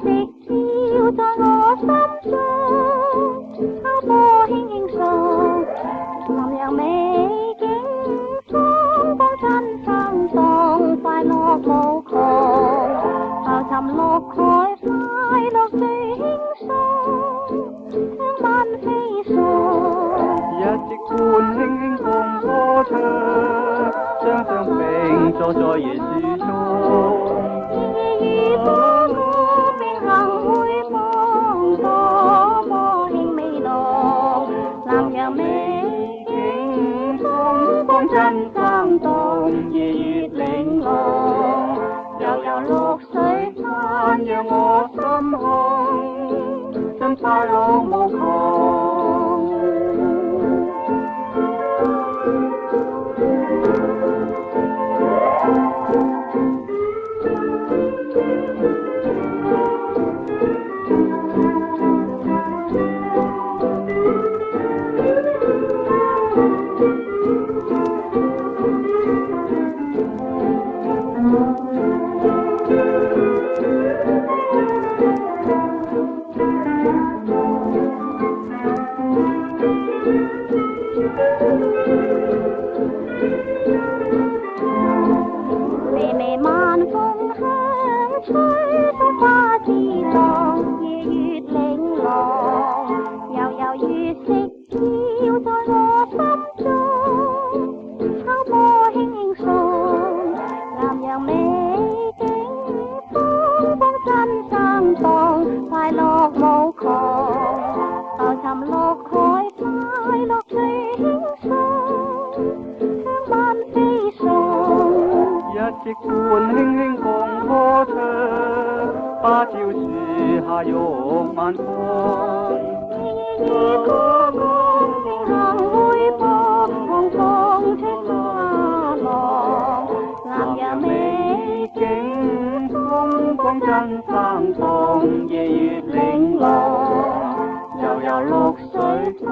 直跳在我心中，秋波轻轻送。南洋美景风光真心动，快乐无穷，浮沉落海快樂輕輕送，輕輕送。直伴轻轻輕歌唱，相相並坐在樹叢。真生动，热月玲珑，悠悠落水滩，让我心胸尽开落无穷。吹风花自浪，夜月玲珑，悠悠月色飘在我心中，秋波轻轻送，南阳美。夕伴轻轻荡歌唱，芭蕉树下拥晚风。曲曲声行微风，红窗花浪。凉夜美景中，花真芳丛夜月玲珑。悠悠绿水间，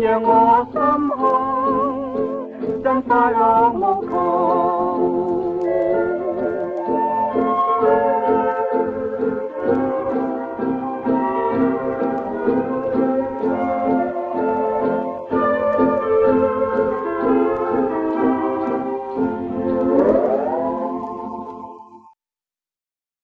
让我心空。真花落无穷。